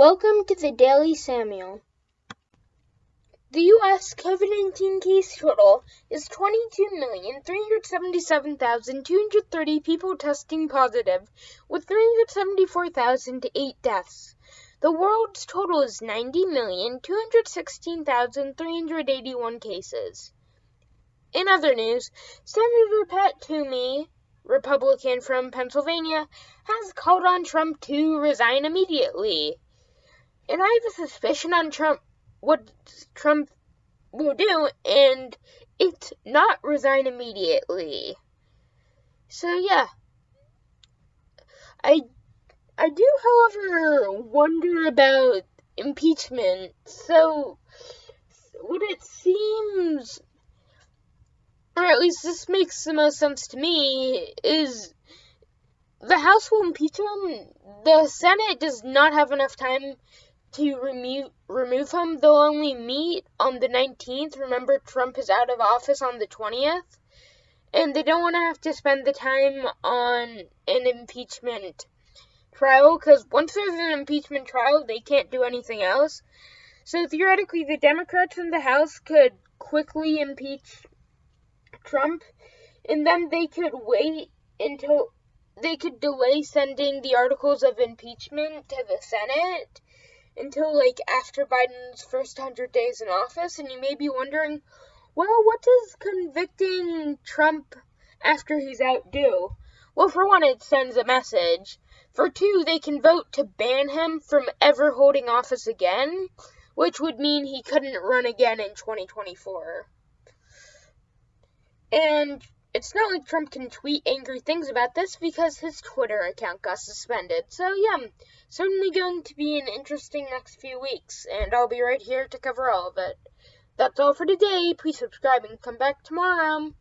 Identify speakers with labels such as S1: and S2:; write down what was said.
S1: Welcome to the Daily Samuel. The U.S. COVID 19 case total is 22,377,230 people testing positive, with 374,008 deaths. The world's total is 90,216,381 cases. In other news, Senator Pat Toomey, Republican from Pennsylvania, has called on Trump to resign immediately. And I have a suspicion on Trump what Trump will do, and it's not resign immediately. So yeah. I I do however wonder about impeachment. So what it seems or at least this makes the most sense to me, is the House will impeach him. The Senate does not have enough time to remove remove him. They'll only meet on the 19th. Remember, Trump is out of office on the 20th, and they don't want to have to spend the time on an impeachment trial because once there's an impeachment trial, they can't do anything else. So theoretically, the Democrats in the House could quickly impeach Trump, and then they could wait until they could delay sending the articles of impeachment to the Senate until like after Biden's first 100 days in office. And you may be wondering, well, what does convicting Trump after he's out do? Well, for one, it sends a message. For two, they can vote to ban him from ever holding office again, which would mean he couldn't run again in 2024. And it's not like Trump can tweet angry things about this because his Twitter account got suspended. So, yeah, certainly going to be an interesting next few weeks, and I'll be right here to cover all of it. That's all for today. Please subscribe and come back tomorrow.